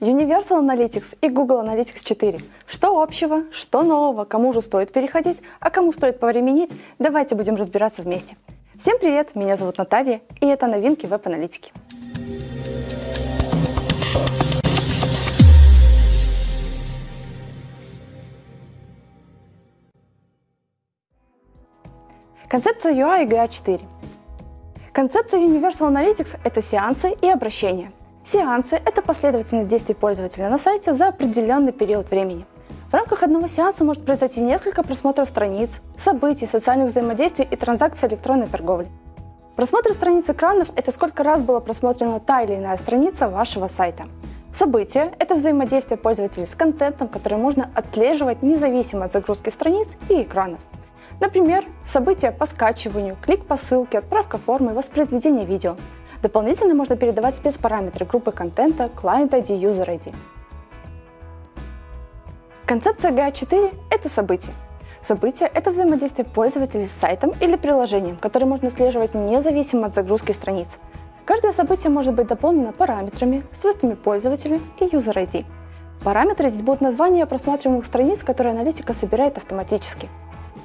Universal Analytics и Google Analytics 4. Что общего, что нового, кому же стоит переходить, а кому стоит повременить, давайте будем разбираться вместе. Всем привет, меня зовут Наталья, и это новинки веб-аналитики. Концепция UI и GA4. Концепция Universal Analytics – это сеансы и обращения. Сеансы – это последовательность действий пользователя на сайте за определенный период времени. В рамках одного сеанса может произойти несколько просмотров страниц, событий, социальных взаимодействий и транзакций электронной торговли. Просмотр страниц экранов – это сколько раз была просмотрена та или иная страница вашего сайта. События – это взаимодействие пользователей с контентом, который можно отслеживать независимо от загрузки страниц и экранов. Например, события по скачиванию, клик по ссылке, отправка формы, воспроизведение видео. Дополнительно можно передавать спецпараметры группы контента, Client ID, User ID. Концепция GA4 – это события. События – это взаимодействие пользователей с сайтом или приложением, которое можно отслеживать независимо от загрузки страниц. Каждое событие может быть дополнено параметрами, свойствами пользователя и User ID. Параметры здесь будут названия просматриваемых страниц, которые аналитика собирает автоматически –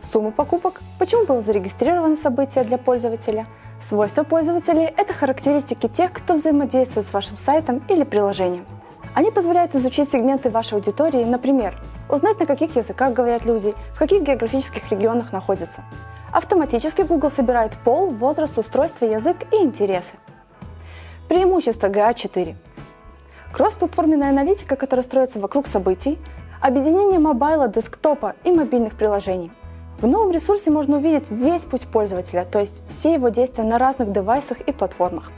сумму покупок, почему было зарегистрировано событие для пользователя. Свойства пользователей – это характеристики тех, кто взаимодействует с вашим сайтом или приложением. Они позволяют изучить сегменты вашей аудитории, например, узнать, на каких языках говорят люди, в каких географических регионах находятся. Автоматически Google собирает пол, возраст, устройство, язык и интересы. Преимущество GA4. Кроссплатформенная аналитика, которая строится вокруг событий, объединение мобайла, десктопа и мобильных приложений – в новом ресурсе можно увидеть весь путь пользователя, то есть все его действия на разных девайсах и платформах.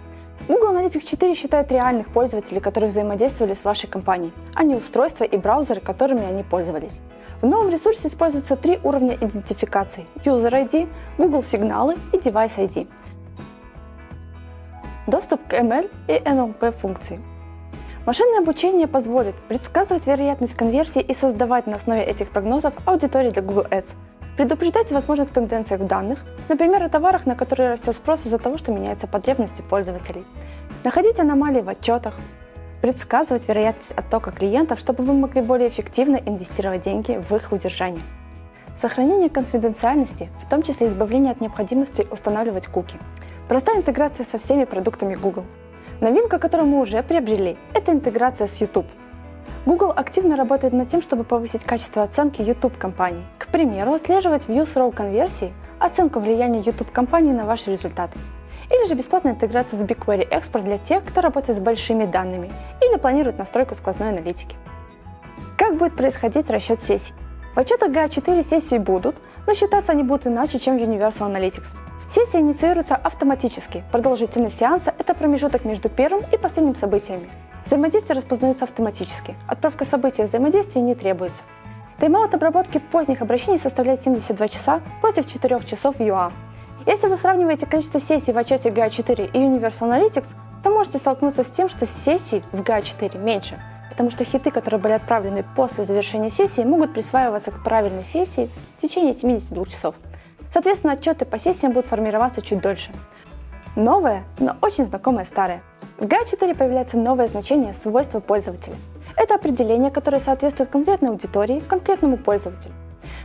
Google Analytics 4 считает реальных пользователей, которые взаимодействовали с вашей компанией, а не устройства и браузеры, которыми они пользовались. В новом ресурсе используются три уровня идентификации – User ID, Google сигналы и Device ID. Доступ к ML и NLP функции. Машинное обучение позволит предсказывать вероятность конверсии и создавать на основе этих прогнозов аудитории для Google Ads – Предупреждать о возможных тенденциях в данных, например, о товарах, на которые растет спрос из-за того, что меняются потребности пользователей. Находить аномалии в отчетах, предсказывать вероятность оттока клиентов, чтобы вы могли более эффективно инвестировать деньги в их удержание. Сохранение конфиденциальности, в том числе избавление от необходимости устанавливать куки. Простая интеграция со всеми продуктами Google. Новинка, которую мы уже приобрели, это интеграция с YouTube – Google активно работает над тем, чтобы повысить качество оценки YouTube компаний. Примеру, отслеживать views row конверсии, оценку влияния YouTube компании на ваши результаты. Или же бесплатная интеграция с BigQuery Export для тех, кто работает с большими данными или планирует настройку сквозной аналитики. Как будет происходить расчет сессий? В отчетах GA4 сессии будут, но считаться они будут иначе, чем в Universal Analytics. Сессия инициируется автоматически. Продолжительность сеанса – это промежуток между первым и последним событиями. Взаимодействие распознается автоматически. Отправка события взаимодействия не требуется. Тайм-аут обработки поздних обращений составляет 72 часа против 4 часов в UA. Если вы сравниваете количество сессий в отчете GA4 и Universal Analytics, то можете столкнуться с тем, что сессий в GA4 меньше, потому что хиты, которые были отправлены после завершения сессии, могут присваиваться к правильной сессии в течение 72 часов. Соответственно, отчеты по сессиям будут формироваться чуть дольше. Новое, но очень знакомое старое. В GA4 появляется новое значение свойства пользователя. Это определение, которое соответствует конкретной аудитории, конкретному пользователю.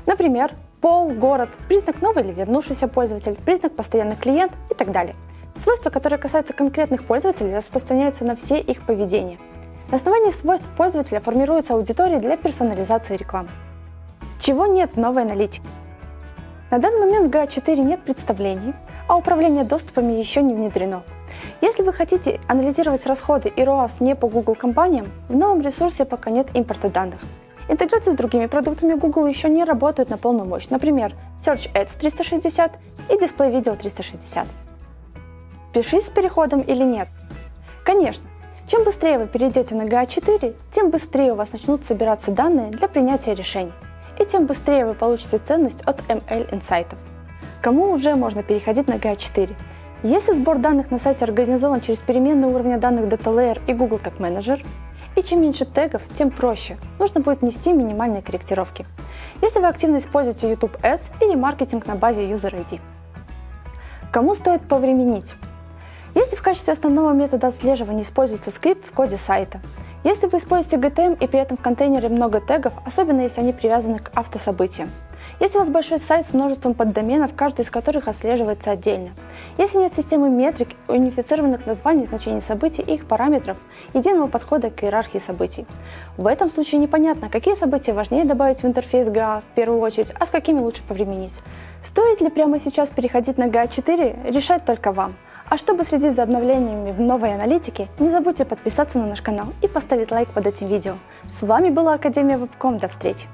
Например, пол, город, признак новый или вернувшийся пользователь, признак постоянный клиент и так далее. Свойства, которые касаются конкретных пользователей, распространяются на все их поведения. На основании свойств пользователя формируется аудитория для персонализации рекламы. Чего нет в новой аналитике? На данный момент в GA4 нет представлений, а управление доступами еще не внедрено. Если вы хотите анализировать расходы и ROAS не по Google компаниям, в новом ресурсе пока нет импорта данных. Интеграция с другими продуктами Google еще не работает на полную мощь, например, Search Ads 360 и Display Video 360. Пишись с переходом или нет? Конечно, чем быстрее вы перейдете на GA4, тем быстрее у вас начнут собираться данные для принятия решений, и тем быстрее вы получите ценность от ML инсайтов. Кому уже можно переходить на GA4? Если сбор данных на сайте организован через переменные уровня данных Data Layer и Google Tag Manager, и чем меньше тегов, тем проще. Нужно будет внести минимальные корректировки. Если вы активно используете YouTube Ads или маркетинг на базе User ID. Кому стоит повременить? Если в качестве основного метода отслеживания используется скрипт в коде сайта, Если вы используете GTM и при этом в контейнере много тегов, особенно если они привязаны к автособытиям. Если у вас большой сайт с множеством поддоменов, каждый из которых отслеживается отдельно. Если нет системы метрик, унифицированных названий, значений событий и их параметров, единого подхода к иерархии событий. В этом случае непонятно, какие события важнее добавить в интерфейс GA в первую очередь, а с какими лучше повременить. Стоит ли прямо сейчас переходить на GA4, решать только вам. А чтобы следить за обновлениями в новой аналитике, не забудьте подписаться на наш канал и поставить лайк под этим видео. С вами была Академия Вебком, до встречи!